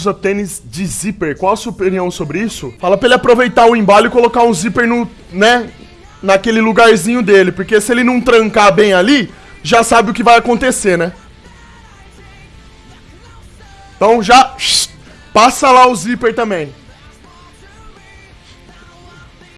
usa tênis de zíper. Qual a sua opinião sobre isso? Fala pra ele aproveitar o embalo e colocar um zíper no, né, naquele lugarzinho dele, porque se ele não trancar bem ali, já sabe o que vai acontecer, né? Então já passa lá o zíper também.